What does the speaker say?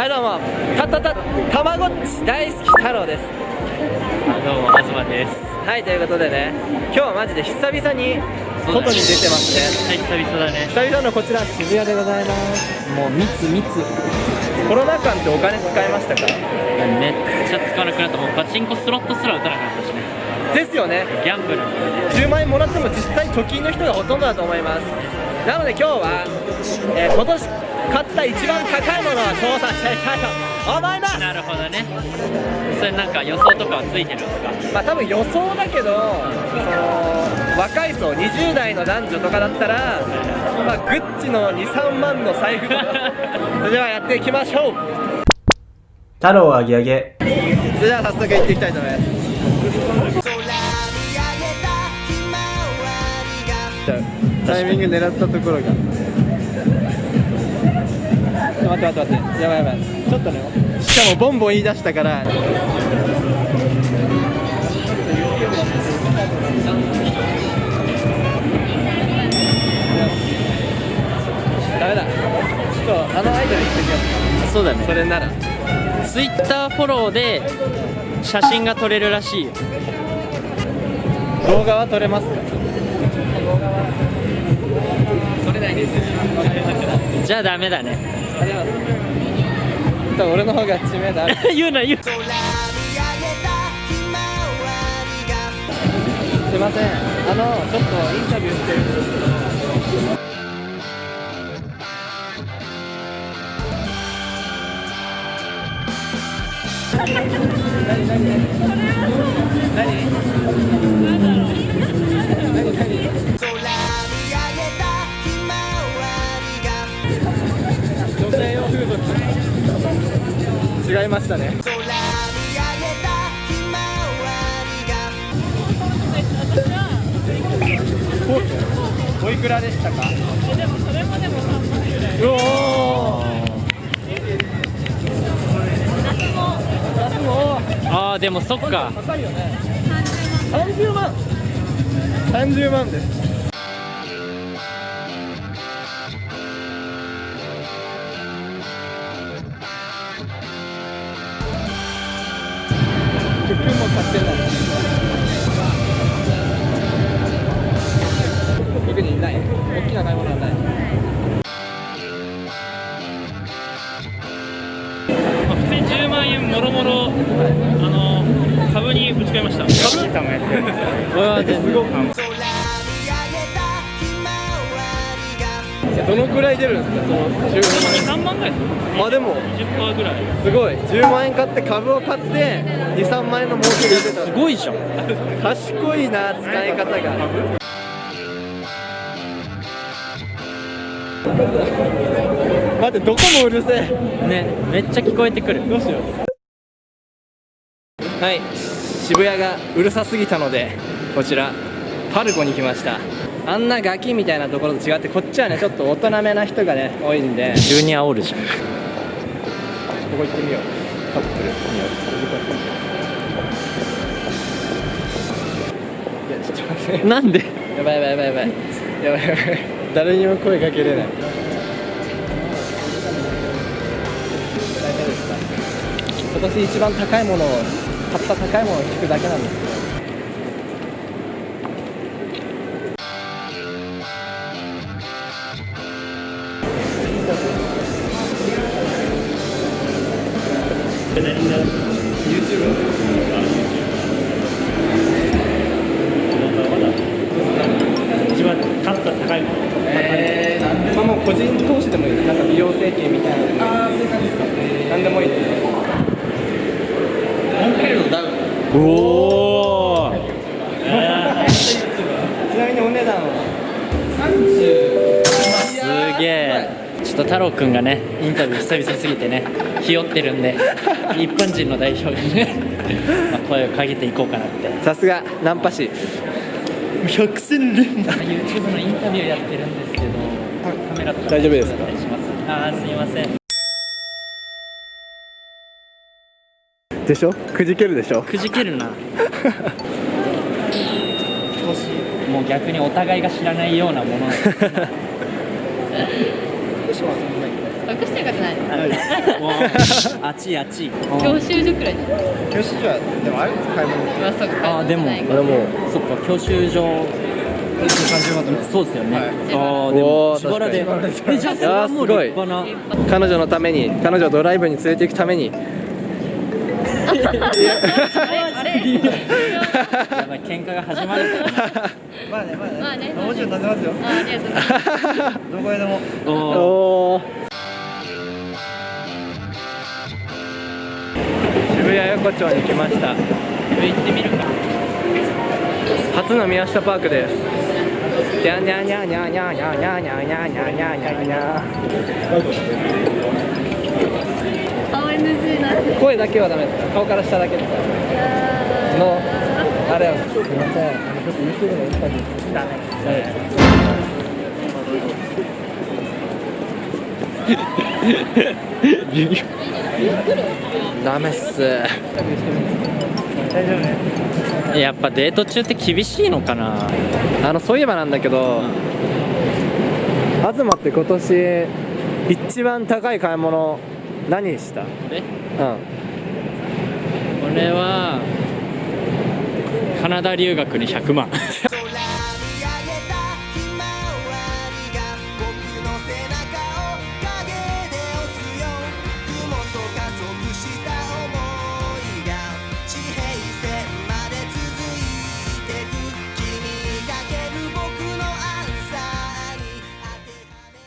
はいどうも。たたたたまごっち大好き太郎です。どうも東です。はいということでね今日はマジで久々に外に出てますね久々だね。久々のこちら渋谷でございます。もう密密。コロナ禍ってお金使いましたか？めっちゃ使わなくなった。もうパチンコスロットすら打たなくなったしねですよね。ギャンブル。10万円もらっても実際貯金の人がほとんどだと思います。なので今日は、えー今年買った一番高いものを調査していきたいと思います。なるほどね。それなんか予想とかはついてるんですか？まあ多分予想だけどその若い層20代の男女とかだったら、まあ、グッチの23万の財布 それではやっていきましょう。太郎あげあげそれでは早速行っていきたいと思いますタイミング狙ったところが。ちょっと待って待って待って。やばいやばい。ちょっとね。しかもボンボン言い出したから。ダメだ。ちょっとあのアイドル行ってみよう。そうだね。それなら。ツイッターフォローで写真が撮れるらしいよ。動画は撮れますか？動画はじゃあダメだね。俺の方が知名度ある。言うな言う。すいません。あのちょっとインタビューしてるんですけど。何何何何何ましたね。おおいくらでしたか？でもそれもでも3万ぐらいおお夏も。ああでもそっか。高いよね。30万。30万です服も買ってんだ特にない大きな買い物はない。まあ普通に10万円もろもろあの株にぶち込みました。株？すごくどのくらい出るんですか？その10 3万ぐらいですあでも。20%ぐらい。すごい。10万円買って株を買って23万円の儲けが出た。すごいじゃん。賢いな使い方が。待ってどこもうるせえ。ねめっちゃ聞こえてくる。どうしよう。はい。渋谷がうるさすぎたのでこちらパルコに来ましたあんなガキみたいなところと違ってこっちはねちょっと大人めな人がね多いんで。急に煽るじゃん。ここ行ってみよう。カップルいやちょっと待って。なんで？やばいやばいやばいやばい。やばいやばい。誰にも声かけれない。今年一番高いものを買った高いものを聞くだけなんですよ一番買った高いもの。えー、なんでももう個人投資でもいいですなんか美容整形みたいなの。ああそういう感じですかなんでもいいですモンクレールの。ダウンおおちなみにお値段は30すげえちょっと太郎くんがねインタビュー久々すぎてねひよってるんで一般人の代表にね、まあ、声をかけていこうかなって。さすがナンパ師。百戦錬磨 YouTube のインタビューやってるんですけどカメラとか大丈夫ですか？あーすいません。でしょ？くじけるでしょ？くじけるな。もう逆にお互いが知らないようなもの得してるかじゃないあっちあっち。教習所くらいじゃない教師じゃでも。あれ買い物まあそうかあでも買い物俺も。そっか教習所30万とそうですよね、はいああでも。おー自腹でゃあそれはもうい。やー立派な彼女のために彼女をドライブに連れて行くためにあれあれやばい喧嘩が始まるまあねまあねまあねもちろん立てますよありがとうございます。どこへでもおーおー渋谷横丁に来ました行ってみるか初の宮下パークですにゃにゃにゃにゃにゃにゃにゃにゃにゃにゃにゃにゃにゃ青 NG な声だけはダメですか顔から下だけですかのあれは。すみません。ちょっと YouTube のインタビューダメダメっす。大丈夫ね。やっぱデート中って厳しいのかな。あのそういえばなんだけど、東って今年一番高い買い物何した？え？うん。俺はカナダ留学に100万